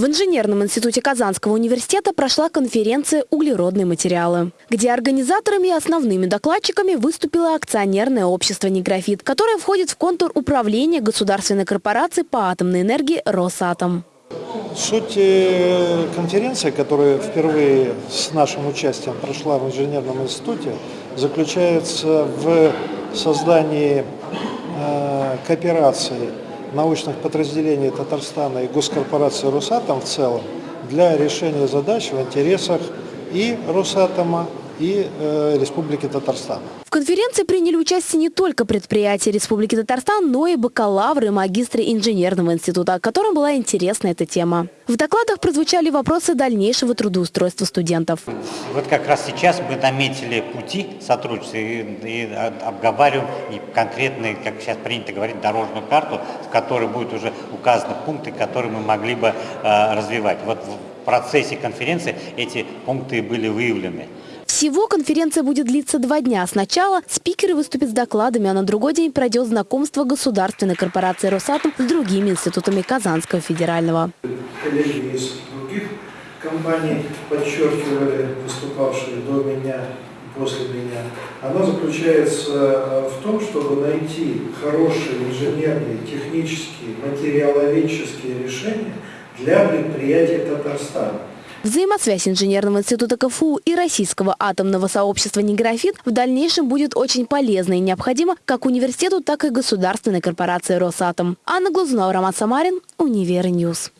В инженерном институте Казанского университета прошла конференция «Углеродные материалы», где организаторами и основными докладчиками выступило акционерное общество «Неграфит», которое входит в контур управления государственной корпорации по атомной энергии «Росатом». Суть э, конференции, которая впервые с нашим участием прошла в инженерном институте, заключается в создании э, кооперации научных подразделений Татарстана и госкорпорации «Росатом» в целом для решения задач в интересах и «Росатома», и э, Республики Татарстан. В конференции приняли участие не только предприятия Республики Татарстан, но и бакалавры и магистры инженерного института, которым была интересна эта тема. В докладах прозвучали вопросы дальнейшего трудоустройства студентов. Вот как раз сейчас мы наметили пути сотрудничества и, и обговариваем и конкретные, как сейчас принято говорить, дорожную карту, в которой будут уже указаны пункты, которые мы могли бы э, развивать. Вот в процессе конференции эти пункты были выявлены. Всего конференция будет длиться два дня. Сначала спикеры выступят с докладами, а на другой день пройдет знакомство государственной корпорации «Росатом» с другими институтами Казанского федерального. Коллеги из других компаний подчеркивали, выступавшие до меня, после меня, она заключается э, в том, чтобы найти хорошие инженерные, технические, материаловедческие решения для предприятий Татарстана. Взаимосвязь инженерного института КФУ и российского атомного сообщества «НИИграфит» в дальнейшем будет очень полезна и необходима как университету, так и государственной корпорации «Росатом». Анна Глазунова, Роман Самарин, Универньюз.